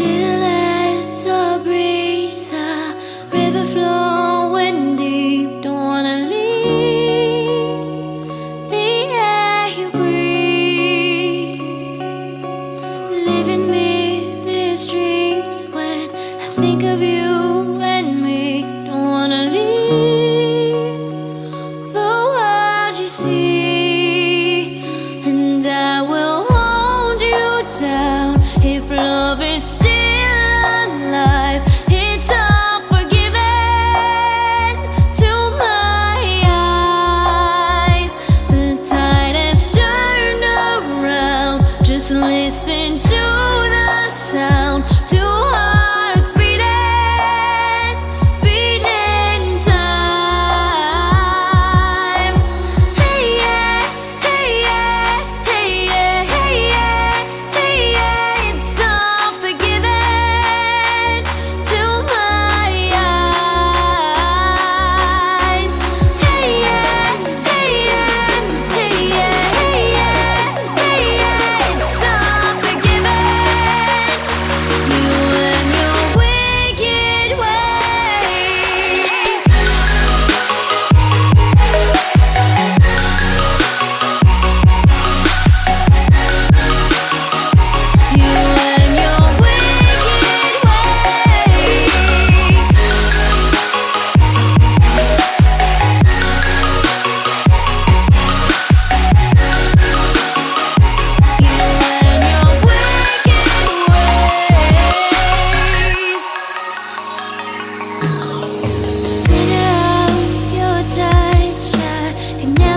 Still listen to the sound.